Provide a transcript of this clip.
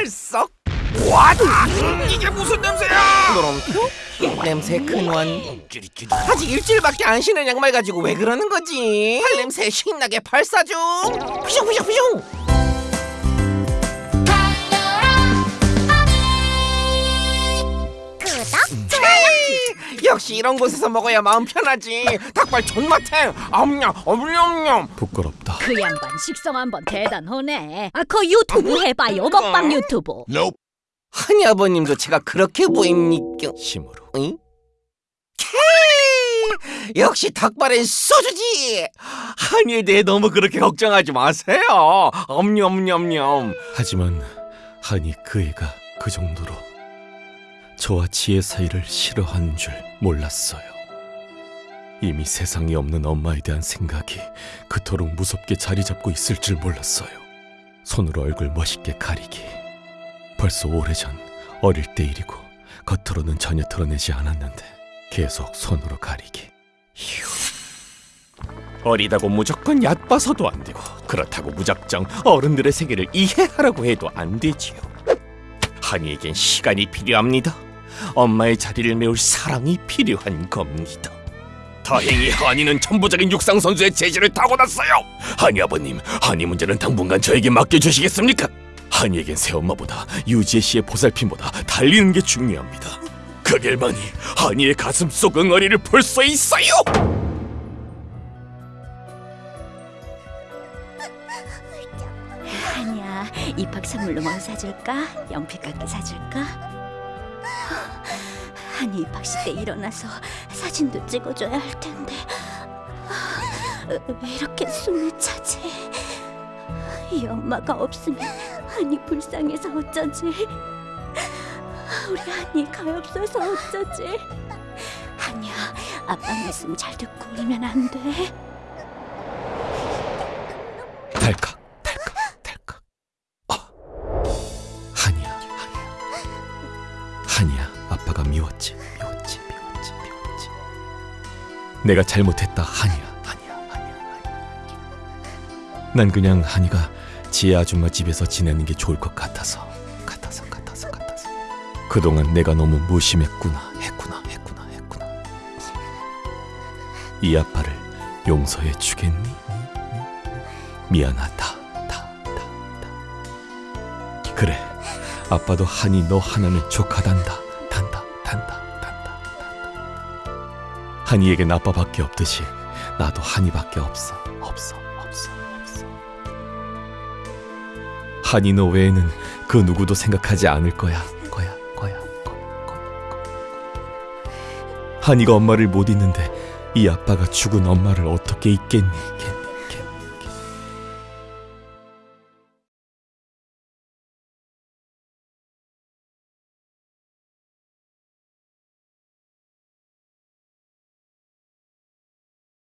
펄썩. 와다 이게 무슨 냄새야? 노름표 냄새 근원 아직 일주일밖에 안 신은 양말 가지고 왜 그러는 거지? 발냄새 신나게 발사 중! 푸슝푸슝푸슝 역시 이런 곳에서 먹어야 마음 편하지 닭발 존맛해 엄냠 엄냠냠 부끄럽다. 그 양반 식성 한번 대단하네. 아, 그 유튜브 해봐요. 먹방 유튜브. 한이 아버님도 제가 그렇게 보입니까 힘으로. 응? 케이! 역시 닭발엔 소주지 한이에 대해 너무 그렇게 걱정하지 마세요 엄냠엄냠 하지만 한이 그 애가 그 정도로 저와 지혜 사이를 싫어하는 줄 몰랐어요. 이미 세상에 없는 엄마에 대한 생각이 그토록 무섭게 자리 잡고 있을 줄 몰랐어요. 손으로 얼굴 멋있게 가리기. 벌써 오래전 어릴 때 일이고 겉으로는 전혀 드러내지 않았는데 계속 손으로 가리기. 휴. 어리다고 무조건 얕봐서도 안 되고 그렇다고 무작정 어른들의 세계를 이해하라고 해도 안 되지요. 한이에겐 시간이 필요합니다. 엄마의 자리를 메울 사랑이 필요한 겁니다. 다행히 한이는 천부적인 육상 선수의 재질을 타고났어요. 한이 아버님, 한이 문제는 당분간 저에게 맡겨주시겠습니까? 한이에겐 새엄마보다 유지혜 씨의 보살핌보다 달리는 게 중요합니다. 그 결만이 한이의 가슴 속 응어리를 볼 수 있어요. 아니야, 입학 선물로 뭘 사줄까? 연필 깎기 사줄까? 아니 입학식 때 일어나서 사진도 찍어줘야 할 텐데 왜 이렇게 숨이 차지? 이 엄마가 없으면 한이 불쌍해서 어쩌지? 우리 한이 가엾어서 어쩌지? 한이야, 아빠 말씀 잘 듣고 울면 안 돼. 미웠지 미웠지 미웠지 미웠지 내가 잘못했다 한이야 한이야 한이야 한이야 난 그냥 한이가 지혜 아줌마 집에서 지내는 게 좋을 것 같아서 같아서 같아서 같아서 그동안 내가 너무 무심했구나 했구나 했구나 했구나 이 아빠를 용서해 주겠니? 미안하다. 그래. 아빠도 한이 너 하나면 족하단다. 단다. 한이에겐 아빠밖에 없듯이 나도 한이밖에 없어. 없어. 없어. 없어. 한이 너 외에는 그 누구도 생각하지 않을 거야. 거야. 거야. 거야. 거야. 한이가 엄마를 못 잊는데 이 아빠가 죽은 엄마를 어떻게 잊겠니? 겠니?